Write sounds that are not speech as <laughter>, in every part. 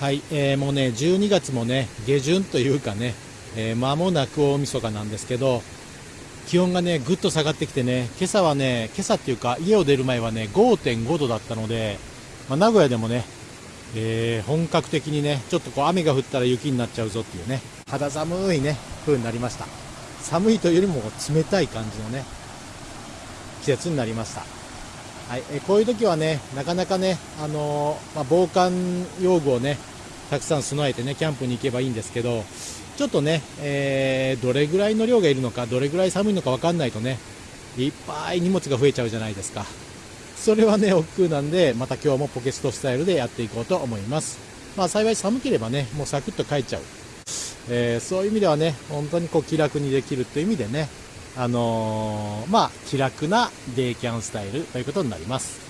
はい、えー、もうね、12月もね、下旬というかね、えー、間もなく大晦日なんですけど、気温がね、ぐっと下がってきてね、今朝はね、今朝っていうか、家を出る前はね、5.5度だったので、まあ、名古屋でもね、えー、本格的にね、ちょっとこう雨が降ったら雪になっちゃうぞっていうね、肌寒いね、風になりました。寒いというよりも冷たい感じのね、季節になりました。はい、えこういう時はね、なかなかね、あの、まあ、防寒用具をね、たくさん備えてね、キャンプに行けばいいんですけど、ちょっとね、えー、どれぐらいの量がいるのか、どれぐらい寒いのか分かんないとね、いっぱい荷物が増えちゃうじゃないですか。それはね、億劫なんで、また今日もポケストスタイルでやっていこうと思います。まあ幸い寒ければね、もうサクッと帰っちゃう。えー、そういう意味ではね、本当にこう気楽にできるという意味でね、あのー、まあ、気楽なデイキャンスタイルということになります。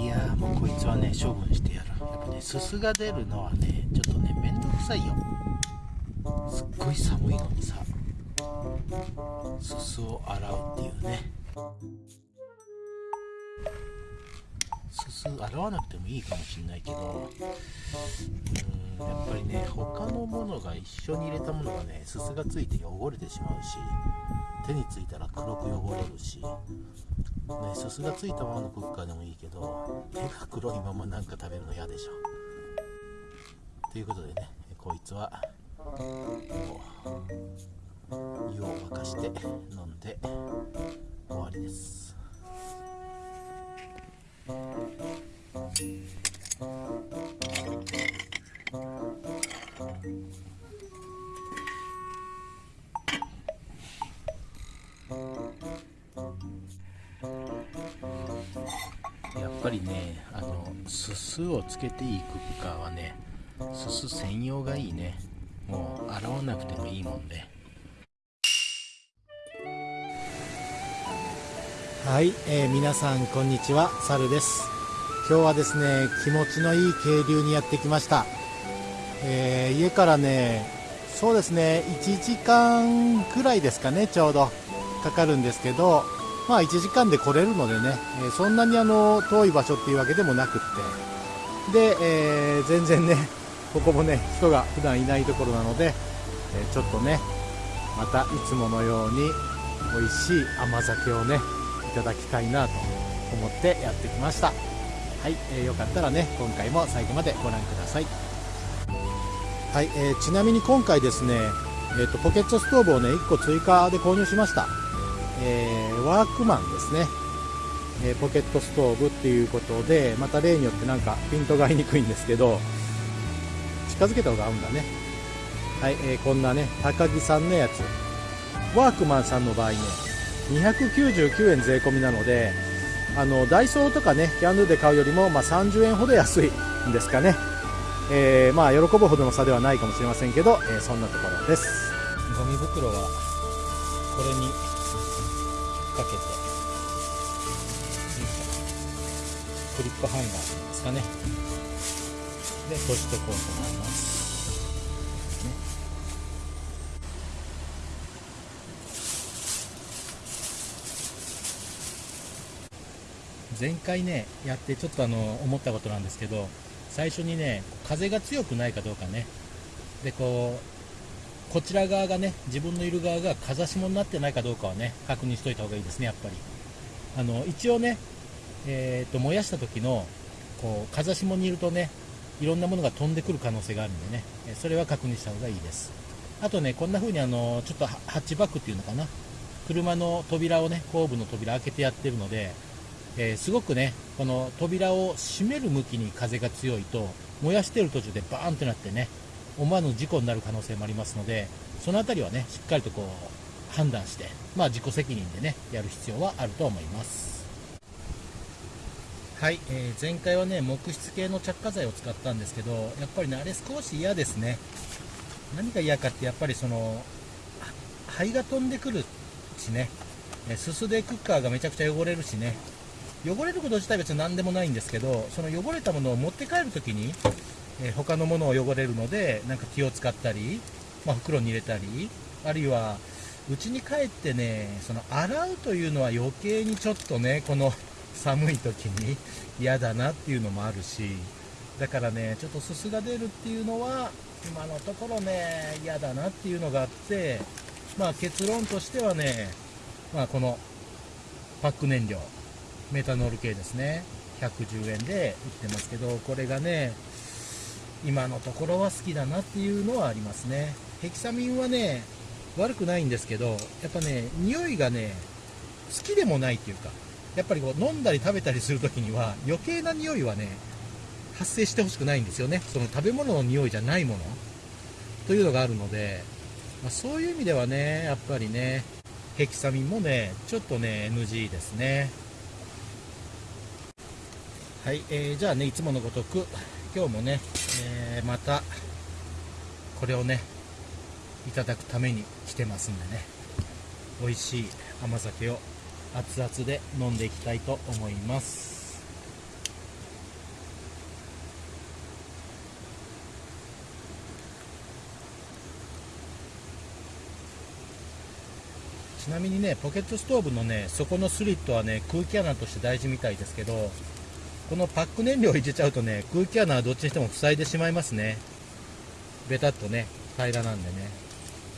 いやもうこいつはね処分してやるやっぱねすすが出るのはねちょっとねめんどくさいよ。すっごい寒いのにさすすを洗うっていうね。すす洗わなくてもいいかもしんないけどうんやっぱりね他のものが一緒に入れたものがねすすがついて汚れてしまうし手についたら黒く汚れるしねすすがついたままのクッカーでもいいけど手が黒いままなんか食べるの嫌でしょ。ということでねこいつはもう湯を沸かして飲んで終わりです。やっぱりねあのすすをつけていくかはねすす専用がいいね。もう洗わなくてもいいもんで。はい、えー、皆さんこんにちは。サルです。今日はですね気持ちのいい渓流にやってきました、えー、家からねそうですね1時間くらいですかねちょうど。かかるんですけどまあ1時間で来れるのでね、えー、そんなにあの遠い場所っていうわけでもなくって。で、え、全然ねここもね人が普段いないところなので、えちょっとねまたいつものように美味しい甘酒をねただきたいなと思ってやってきました。はい、えー、よかったらね今回も最後までご覧ください。はい、えー、ちなみに今回ですね、えーと、ポケットストーブをね1個追加で購入しました、えー、ワークマンですね、えポケットストーブっていうことでまた例によってなんかピントが合いにくいんですけど近づけた方が合うんだね。はい、えー、こんなね高木さんのやつ。ワークマンさんの場合ね299円税込みなのであのダイソーとかねキャンドゥで買うよりも、まあ、30円ほど安いんですかね、えー、まあ喜ぶほどの差ではないかもしれませんけど、えー、そんなところです。ゴミ袋はこれにかけてクリップハンガーですかね。で閉じておこうと思います。前回ねやってちょっとあの思ったことなんですけど最初にね風が強くないかどうかね。でこうこちら側がね自分のいる側が風下になってないかどうかはね確認しといた方がいいですねやっぱり。あの一応ねえーと、燃やした時のこう風下にいるとねいろんなものが飛んでくる可能性があるんでね。それは確認した方がいいです。あとねこんな風にあのちょっとハッチバックっていうのかな。車の扉をね後部の扉開けてやってるのでえー、すごくねこの扉を閉める向きに風が強いと燃やしてる途中でバーンってなってね思わぬ事故になる可能性もありますのでその辺りはねしっかりとこう判断して、まあ、自己責任でねやる必要はあると思います。はい、えー、前回はね木質系の着火剤を使ったんですけどやっぱりねあれ少し嫌ですね。何が嫌かってやっぱりその灰が飛んでくるしねすすでクッカーがめちゃくちゃ汚れるしね。汚れること自体別に何でもないんですけどその汚れたものを持って帰るときに、えー、他のものを汚れるのでなんか気を使ったり、まあ、袋に入れたりあるいは、うちに帰ってねその洗うというのは余計にちょっとねこの <laughs> 寒い時に <laughs> 嫌だなっていうのもあるしだからねちょっとすすが出るっていうのは今のところね嫌だなっていうのがあってまあ結論としてはねまあこのパック燃料。メタノール系ですね。110円で売ってますけどこれがね今のところは好きだなっていうのはありますね。ヘキサミンはね悪くないんですけどやっぱね匂いがね好きでもないっていうかやっぱりこう飲んだり食べたりするときには余計な匂いはね発生してほしくないんですよね。その食べ物の匂いじゃないもの。というのがあるので、まあ、そういう意味ではねやっぱりねヘキサミンもねちょっとね NG ですね。はい、えー、じゃあねいつものごとく今日もね、えー、またこれをねいただくために来てますんでね。美味しい甘酒を熱々で飲んでいきたいと思います。ちなみにねポケットストーブのね底のスリットはね空気穴として大事みたいですけどこのパック燃料を入れちゃうとね空気穴はどっちにしても塞いでしまいますね。ベタっとね平らなんでね。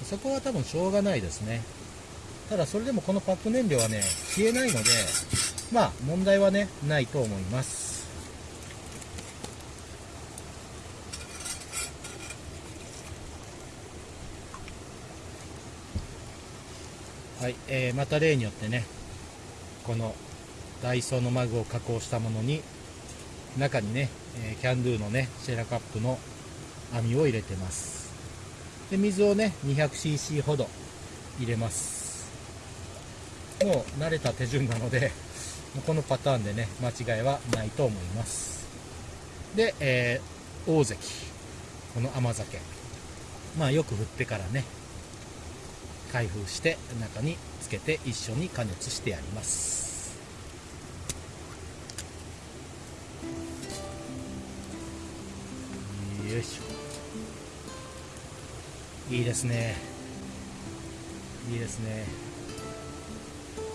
そこは多分しょうがないですね。ただそれでもこのパック燃料はね消えないのでまあ問題はねないと思います。はい、えー、また例によってねこのダイソーのマグを加工したものに中にね、え、キャンドゥのねシェラカップの網を入れてます。で水をね 200cc ほど入れます。もう慣れた手順なのでこのパターンでね間違いはないと思います。で、えー、大関。この甘酒。まあよく振ってからね開封して中につけて一緒に加熱してやります。よいしょ。いいですね。いいですね。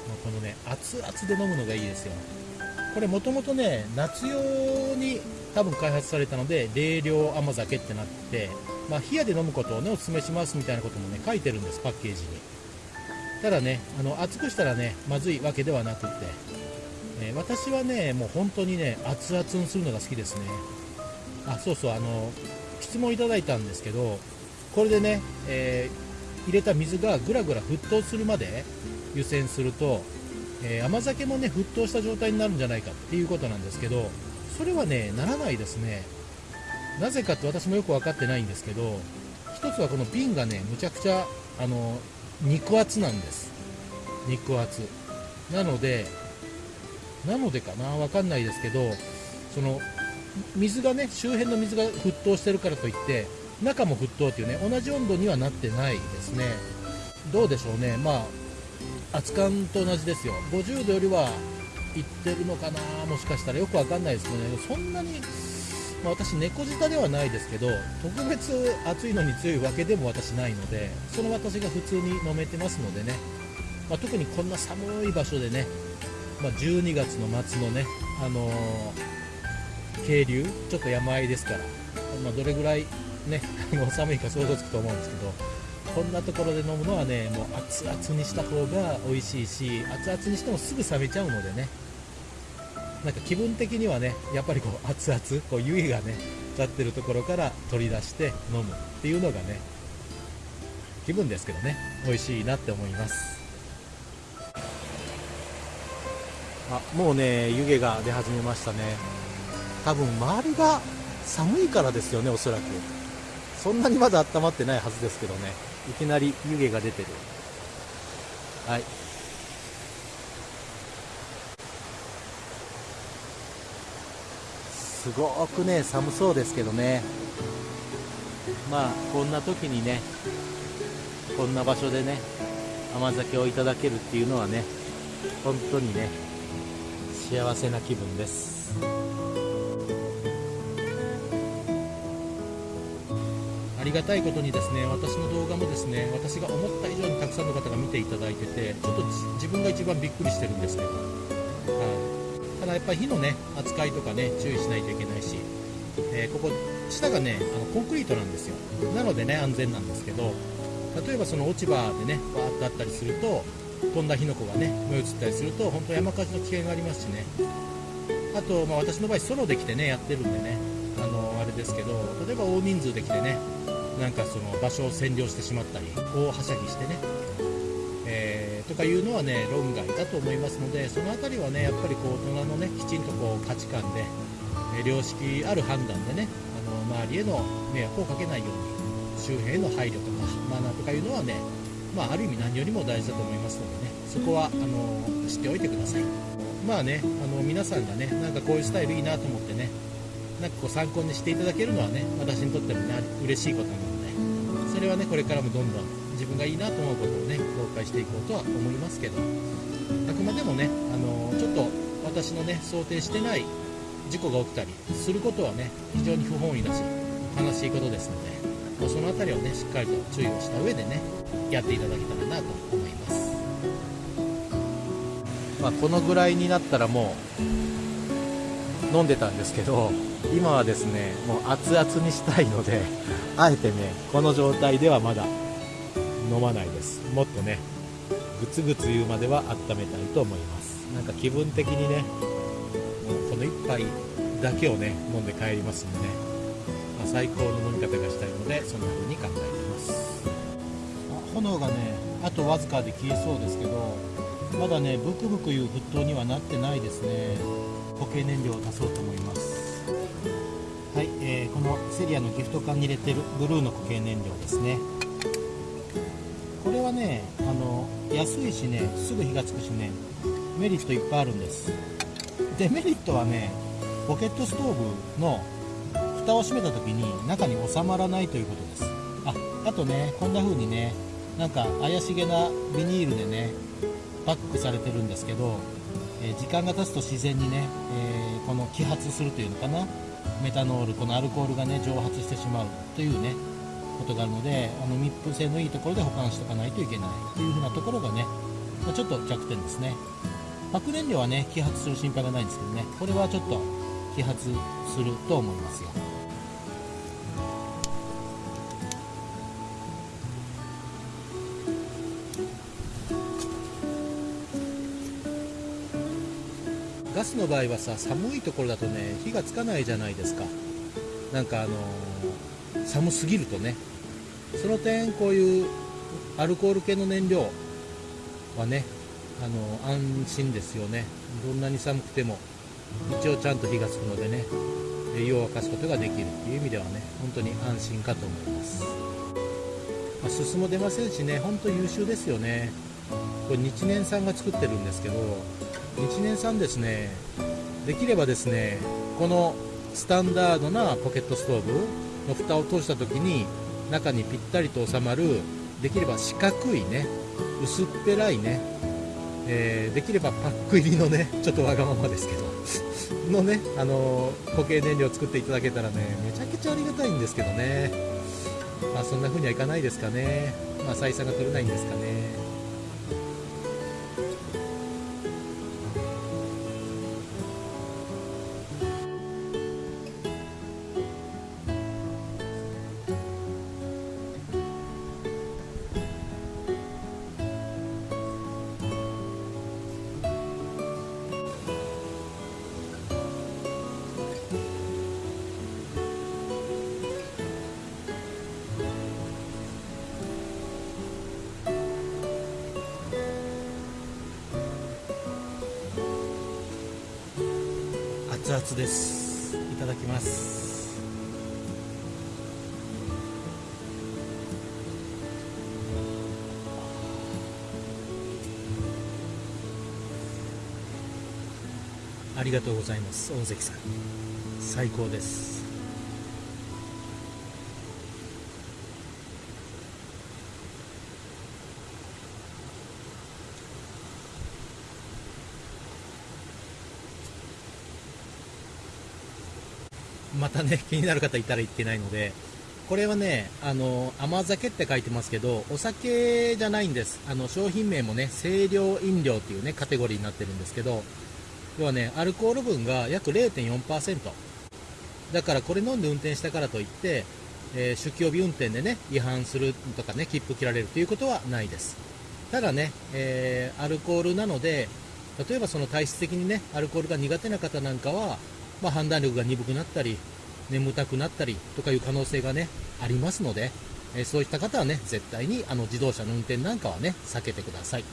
もうこのね熱々で飲むのがいいですよ。これもともとね夏用に多分開発されたので冷涼甘酒ってなってまあ、冷やで飲むことをねお勧めしますみたいなこともね書いてるんですパッケージに。ただねあの熱くしたらねまずいわけではなくって、えー、私はねもう本当にね熱々にするのが好きですね。あそうそうあの質問いただいたんですけどこれでね、えー、入れた水がぐらぐら沸騰するまで湯煎すると、えー、甘酒もね沸騰した状態になるんじゃないかっていうことなんですけどそれはねならないですね。なぜかって私もよく分かってないんですけど一つはこの瓶がねむちゃくちゃあの肉厚なんです。肉厚。なのでなのでかな？分かんないですけどその水がね周辺の水が沸騰してるからといって中も沸騰っていうね同じ温度にはなってないですね。どうでしょうね。まあ熱燗と同じですよ。50度よりはいってるのかな？もしかしたらよくわかんないですけどね。そんなにまあ、私、猫舌ではないですけど特別暑いのに強いわけでも私ないのでその私が普通に飲めてますのでね、まあ、特にこんな寒い場所でね、まあ、12月の末のね、あのー、渓流ちょっと山あいですから、まあ、どれぐらいね <laughs> あの寒いか想像つくと思うんですけどこんなところで飲むのはねもう熱々にした方が美味しいし熱々にしてもすぐ冷めちゃうのでねなんか気分的にはねやっぱりこう熱々こう湯気がね立ってるところから取り出して飲むっていうのがね気分ですけどね美味しいなって思います。あもうね湯気が出始めましたね。多分周りが寒いからですよねおそらく。そんなにまだ温まってないはずですけどね。いきなり湯気が出てる。はい。すごくね寒そうですけどね。まあこんな時にねこんな場所でね甘酒をいただけるっていうのはね本当にね幸せな気分です。ありがたいことにですね私の動画もですね私が思った以上にたくさんの方が見ていただいててちょっと自分が一番びっくりしてるんですけど、はい、ただやっぱり火のね扱いとかね注意しないといけないし、えー、ここ下がねあのコンクリートなんですよ。なのでね安全なんですけど例えばその落ち葉でねバーッとあったりすると飛んだ火の粉がね燃え移ったりすると本当山火事の危険がありますしね。あと、まあ、私の場合ソロで来てねやってるんでねあのあれですけど例えば大人数で来てねなんかその場所を占領してしまったり大はしゃぎしてね、えー、とかいうのはね論外だと思いますのでその辺りはねやっぱりこう大人のねきちんとこう価値観で、え良識ある判断でねあの周りへの迷惑をかけないように周辺への配慮とかマナーとかいうのはねまあ、ある意味何よりも大事だと思いますのでねそこはあの知っておいてください。まあねあの皆さんがねなんかこういうスタイルいいなと思ってねなんかこう参考にしていただけるのはね私にとってもね嬉しいことなのでそれはねこれからもどんどん自分がいいなと思うことをね公開していこうとは思いますけどあくまでもねあのちょっと私のね想定してない事故が起きたりすることはね非常に不本意だし悲しいことですのでまあ、その辺りをねしっかりと注意をした上でねやっていただけたらなと思います、まあ、このぐらいになったらもう飲んでたんですけど今はですねもう熱々にしたいので <laughs> あえてねこの状態ではまだ飲まないです。もっとねグツグツ言うまでは温めたいと思います。なんか気分的にねもうこの1杯だけをね飲んで帰りますんでね。まあ、最高の飲み方がしたいのでそんな風に考えています。炎がねあとわずかで消えそうですけどまだねブクブクいう沸騰にはなってないですね。固形燃料を足そうと思います。はい、えー、このセリアのギフト缶に入れてるブルーの固形燃料ですね。これはねあの安いしねすぐ火がつくしねメリットいっぱいあるんです。デメリットはねポケットストーブの蓋を閉めた時に中に収まらないということです。ああとねこんな風にねなんか怪しげなビニールでねパックされてるんですけど、え、時間が経つと自然にね、えー、この揮発するというのかな？メタノールこのアルコールがね蒸発してしまうというねことがあるのであの密封性のいいところで保管しておかないといけないという風なところがね、まちょっと弱点ですね。核燃料はね揮発する心配がないんですけどねこれはちょっと揮発すると思いますよ。スの場合はさ寒いところだとね火がつかないじゃないですか。なんかあのー、寒すぎるとね。その点こういうアルコール系の燃料はねあのー、安心ですよね。どんなに寒くても一応ちゃんと火がつくのでね湯を沸かすことができるっていう意味ではね本当に安心かと思います、まあ、すすも出ませんしね本当優秀ですよね。これ日年さんが作ってるんですけど日年さんですねできればですねこのスタンダードなポケットストーブの蓋を通した時に中にぴったりと収まるできれば四角いね薄っぺらいね、えー、できればパック入りのねちょっとわがままですけどのね、あのー、固形燃料を作っていただけたらねめちゃくちゃありがたいんですけどね。まあそんな風にはいかないですかね。まあ採算が取れないんですかね。熱々です。いただきます。ありがとうございます。大関さん。最高です。またね <laughs> 気になる方いたら言ってないのでこれはねあの甘酒って書いてますけどお酒じゃないんです。あの商品名もね清涼飲料っていうねカテゴリーになってるんですけど要はねアルコール分が約0.4%だからこれ飲んで運転したからといって、えー酒気帯び運転でね違反するとかね切符切られるということはないです。ただね、えーアルコールなので例えばその体質的にねアルコールが苦手な方なんかは、まあ、判断力が鈍くなったり眠たくなったりとかいう可能性がねありますので、えーそういった方はね絶対にあの自動車の運転なんかはね避けてください。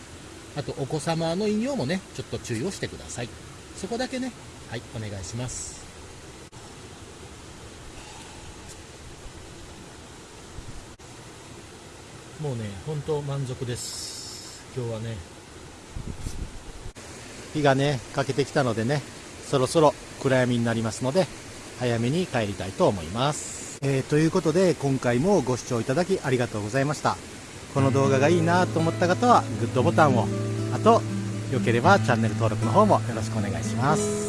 あとお子様の飲料もねちょっと注意をしてください。そこだけねはいお願いします。もうね本当満足です。今日はね。日がね欠けてきたのでねそろそろ暗闇になりますので早めに帰りたいと思います、えーということで今回もご視聴いただきありがとうございました。この動画がいいなと思った方はグッドボタンを。あとよければチャンネル登録の方もよろしくお願いします。